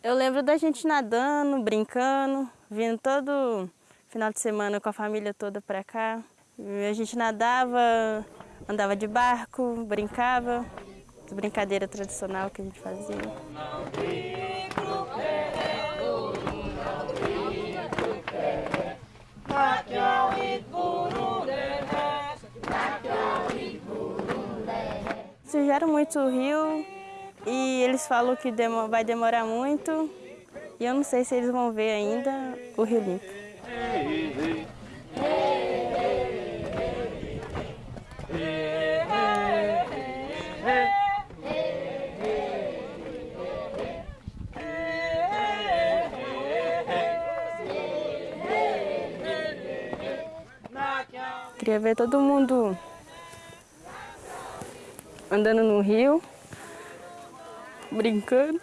Eu lembro da gente nadando, brincando, vindo todo final de semana com a família toda para cá. A gente nadava, andava de barco, brincava, brincadeira tradicional que a gente fazia. Sujaram muito o rio e eles falam que vai demorar muito e eu não sei se eles vão ver ainda o rio limpo. Queria ver todo mundo andando no rio, brincando.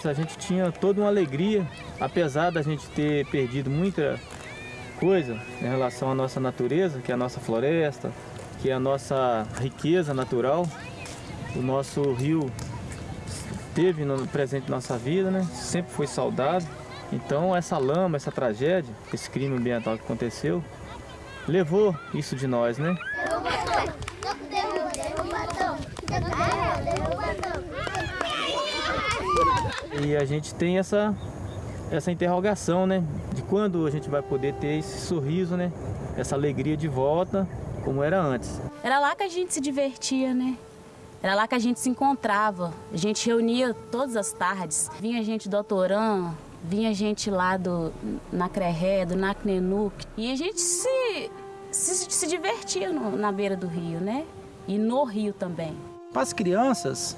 Antes a gente tinha toda uma alegria, apesar da gente ter perdido muita coisa em relação à nossa natureza, que é a nossa floresta, que é a nossa riqueza natural. O nosso rio teve no presente nossa vida, né? Sempre foi saudado. Então essa lama, essa tragédia, esse crime ambiental que aconteceu, levou isso de nós, né? E a gente tem essa, essa interrogação, né? De quando a gente vai poder ter esse sorriso, né? Essa alegria de volta, como era antes. Era lá que a gente se divertia, né? Era lá que a gente se encontrava. A gente reunia todas as tardes. Vinha gente do Autorã, vinha gente lá do Nacreré, do Nacnenuc. E a gente se, se, se divertia no, na beira do rio, né? E no rio também. Para as crianças,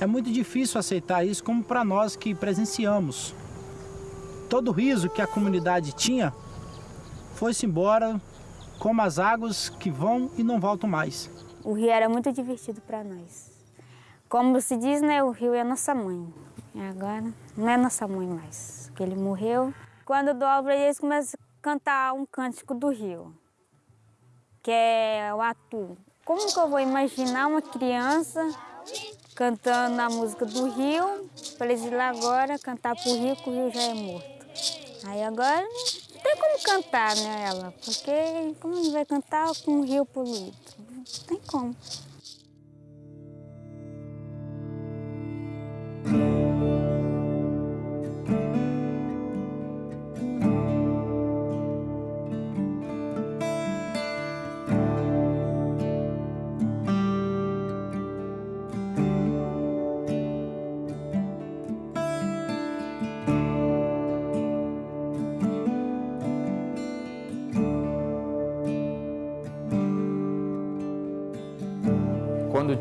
é muito difícil aceitar isso como para nós que presenciamos. Todo o riso que a comunidade tinha foi-se embora como as águas que vão e não voltam mais. O rio era muito divertido para nós. Como se diz, né, o rio é nossa mãe. E agora não é nossa mãe mais, porque ele morreu. Quando eu dou aula eles começam a cantar um cântico do rio, que é o atu. Como que eu vou imaginar uma criança cantando a música do rio, para eles ir lá agora cantar pro rio, que o rio já é morto. Aí agora não tem como cantar, né, ela? Porque como vai cantar com o rio poluído? Não tem como.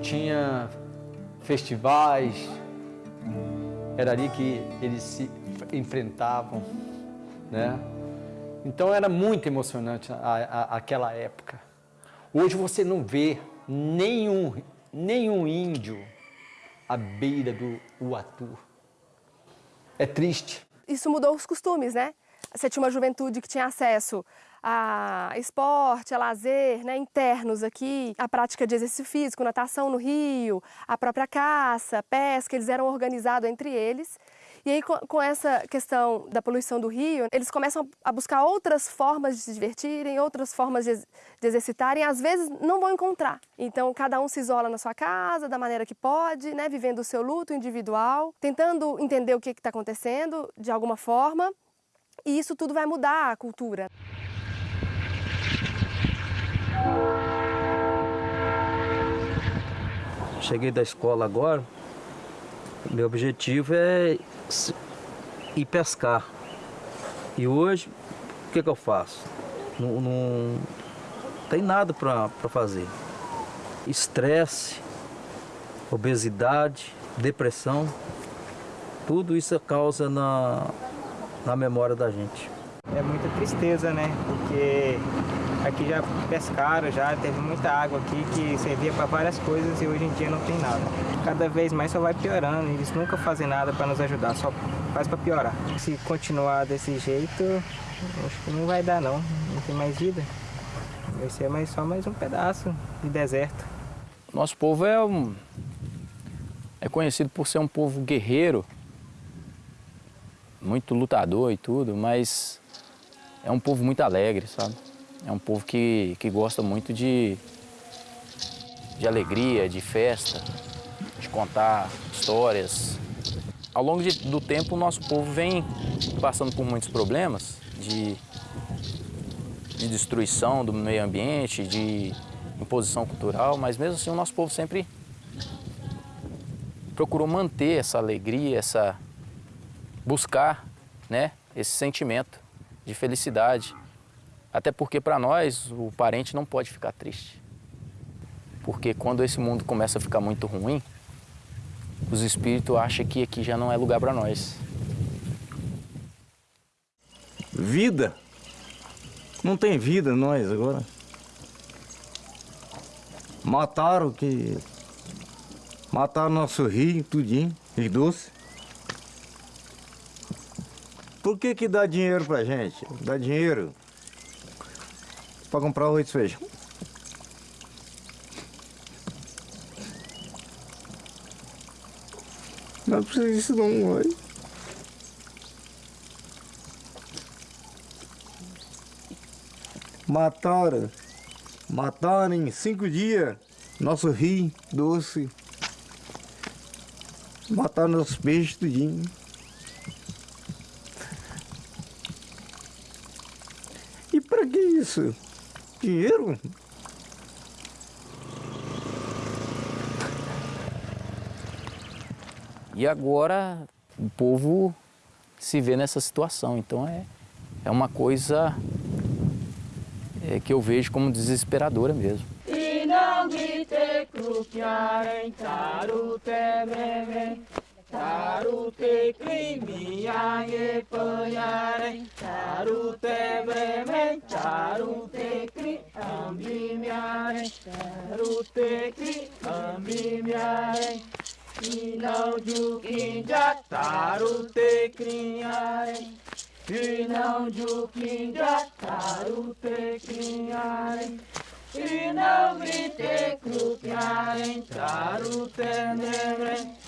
Tinha festivais, era ali que eles se enfrentavam, né? Então era muito emocionante a, a, aquela época. Hoje você não vê nenhum, nenhum índio à beira do Uatu. É triste. Isso mudou os costumes, né? Você tinha uma juventude que tinha acesso a esporte, a lazer né, internos aqui, a prática de exercício físico, natação no rio, a própria caça, pesca, eles eram organizados entre eles. E aí, com essa questão da poluição do rio, eles começam a buscar outras formas de se divertirem, outras formas de, exercitarem, às vezes não vão encontrar. Então, cada um se isola na sua casa, da maneira que pode, né, vivendo o seu luto individual, tentando entender o que está acontecendo de alguma forma, e isso tudo vai mudar a cultura. Cheguei da escola agora, meu objetivo é ir pescar. E hoje, o que, que eu faço? Não, não tem nada para fazer. Estresse, obesidade, depressão. Tudo isso causa na, na memória da gente. É muita tristeza, né? Porque aqui já pescaram, já teve muita água aqui que servia para várias coisas e hoje em dia não tem nada. Cada vez mais só vai piorando, eles nunca fazem nada para nos ajudar, só faz para piorar. Se continuar desse jeito, acho que não vai dar não, não tem mais vida. Vai ser mais, só mais um pedaço de deserto. Nosso povo é, um, é conhecido por ser um povo guerreiro, muito lutador e tudo, mas é um povo muito alegre, sabe? É um povo que, que gosta muito de, de alegria, de festa, de contar histórias. Ao longo de, do tempo, o nosso povo vem passando por muitos problemas de, de destruição do meio ambiente, de imposição cultural, mas mesmo assim o nosso povo sempre procurou manter essa alegria, essa buscar, né, esse sentimento de felicidade. Até porque para nós o parente não pode ficar triste. Porque quando esse mundo começa a ficar muito ruim, os espíritos acham que aqui já não é lugar para nós. Vida? Não tem vida nós agora. Mataram que. Mataram nosso rio, tudinho, os doces. Por que que dá dinheiro pra gente? Dá dinheiro para comprar arroz e feijão. Não precisa disso não, mãe. Mataram, mataram em cinco dias nosso rio doce. Mataram nossos peixes tudinho. E para que isso? Dinheiro? E agora o povo se vê nessa situação. Então é, é uma coisa é, que eu vejo como desesperadora mesmo. Tarute krimia ye payare Tarute bremen Tarute kri ambimiare Tarute kri ambimiare Inau jukinja Tarute kriare Inau jukinja Tarute kriare Inau vite krupiare Tarute nebre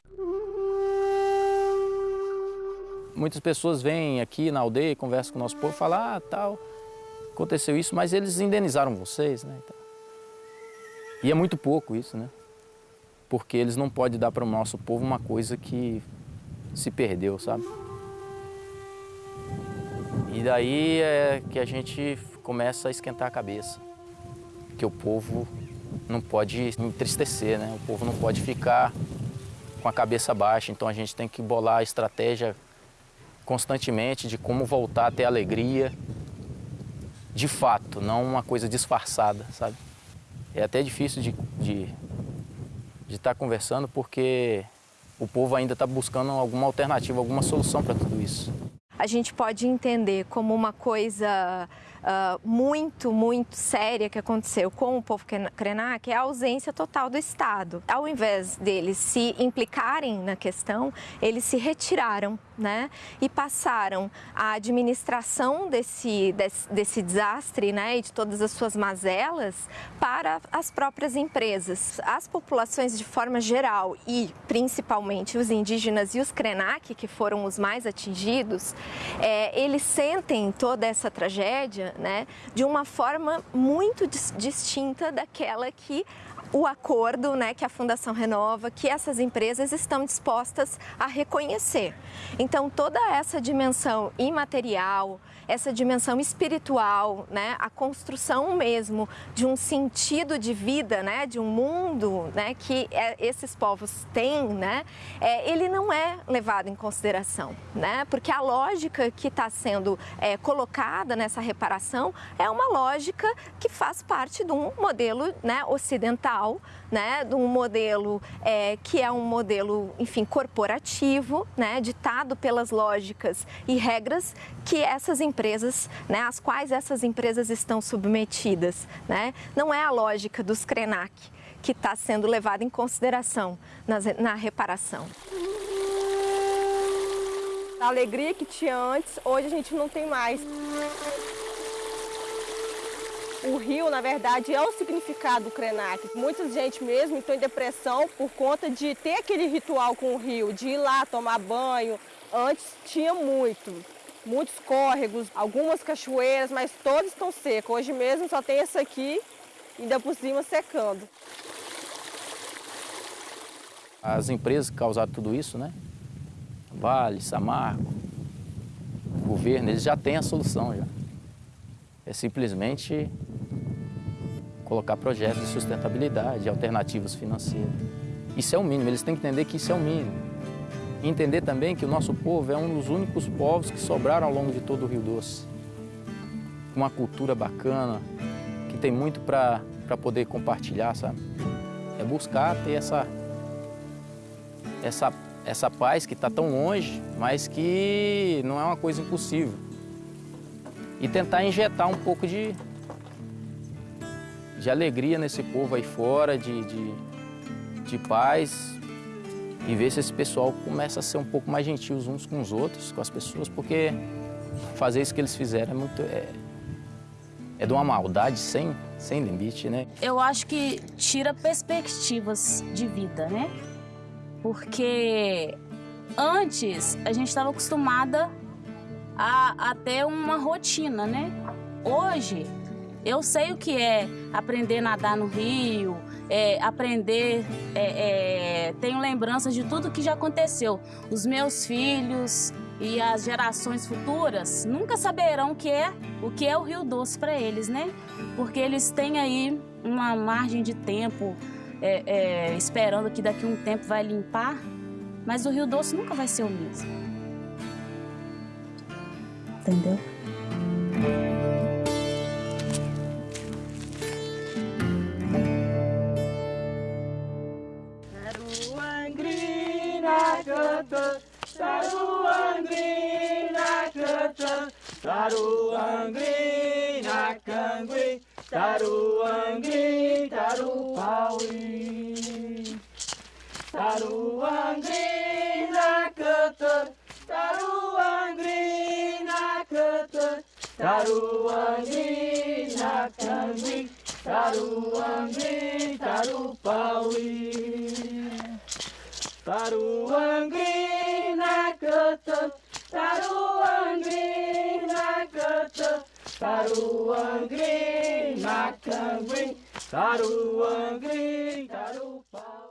Muitas pessoas vêm aqui na aldeia, conversam com o nosso povo, falam, ah, tal, aconteceu isso, mas eles indenizaram vocês, né? E é muito pouco isso, né? Porque eles não podem dar para o nosso povo uma coisa que se perdeu, sabe? E daí é que a gente começa a esquentar a cabeça. Que o povo não pode entristecer, né? O povo não pode ficar com a cabeça baixa, então a gente tem que bolar a estratégia constantemente de como voltar a ter alegria de fato, não uma coisa disfarçada, sabe? É até difícil de estar de, de tá conversando porque o povo ainda está buscando alguma alternativa, alguma solução para tudo isso. A gente pode entender como uma coisa uh, muito, muito séria que aconteceu com o povo Krenak é a ausência total do Estado. Ao invés deles se implicarem na questão, eles se retiraram né, e passaram a administração desse, desse, desse desastre né, e de todas as suas mazelas para as próprias empresas. As populações de forma geral e principalmente os indígenas e os Krenak, que foram os mais atingidos, é, eles sentem toda essa tragédia né, de uma forma muito dis distinta daquela que o acordo né, que a Fundação Renova, que essas empresas estão dispostas a reconhecer. Então, toda essa dimensão imaterial, essa dimensão espiritual, né, a construção mesmo de um sentido de vida, né, de um mundo né, que é, esses povos têm, né, é, ele não é levado em consideração, né, porque a lógica que está sendo é, colocada nessa reparação é uma lógica que faz parte de um modelo né, ocidental ocidental, né, de um modelo é, que é um modelo, enfim, corporativo, né, ditado pelas lógicas e regras que essas empresas, né, às quais essas empresas estão submetidas, né? Não é a lógica dos Krenak que está sendo levada em consideração nas, na reparação. A alegria que tinha antes, hoje a gente não tem mais. O rio, na verdade, é o significado do Krenak. Muita gente mesmo entrou em depressão por conta de ter aquele ritual com o rio, de ir lá tomar banho. Antes tinha muito, muitos córregos, algumas cachoeiras, mas todos estão secos. Hoje mesmo só tem essa aqui, ainda por cima secando. As empresas que causaram tudo isso, né? Vale, Samarco, o governo, eles já têm a solução já. É simplesmente colocar projetos de sustentabilidade, alternativas financeiras. Isso é o mínimo, eles têm que entender que isso é o mínimo. Entender também que o nosso povo é um dos únicos povos que sobraram ao longo de todo o Rio Doce. Uma cultura bacana, que tem muito para poder compartilhar, sabe? É buscar ter essa, essa, essa paz que está tão longe, mas que não é uma coisa impossível. E tentar injetar um pouco de, de alegria nesse povo aí fora, de, de, de paz, e ver se esse pessoal começa a ser um pouco mais gentil uns com os outros, com as pessoas, porque fazer isso que eles fizeram é muito... É, é de uma maldade sem, sem limite, né? Eu acho que tira perspectivas de vida, né? Porque antes a gente estava acostumada a, a ter uma rotina, né? Hoje eu sei o que é aprender a nadar no rio, é, aprender, é, é, tenho lembranças de tudo que já aconteceu. Os meus filhos e as gerações futuras nunca saberão o que é o que é o Rio Doce para eles, né? Porque eles têm aí uma margem de tempo é, é, esperando que daqui a um tempo vai limpar, mas o Rio Doce nunca vai ser o mesmo. Entendeu? Taruangri nakangri, taruangri tarupawi. Taruangri nakata, taruangri nakata, taruangri nakangri, taruangri tarupawi. Taruangrina canta, Taruangrina canta, Taruangrina canguim, Taruangrim, Tarupau.